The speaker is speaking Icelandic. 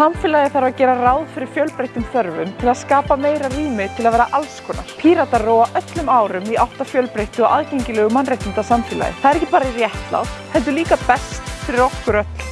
Samfélagi þarf að gera ráð fyrir fjölbreyttum þörfum til að skapa meira rými til að vera alls konar. Píratar róa öllum árum í átt að fjölbreyttu og aðgengilegu mannréttinda samfélagi. Það er ekki bara réttlátt, heldur líka best fyrir okkur öll.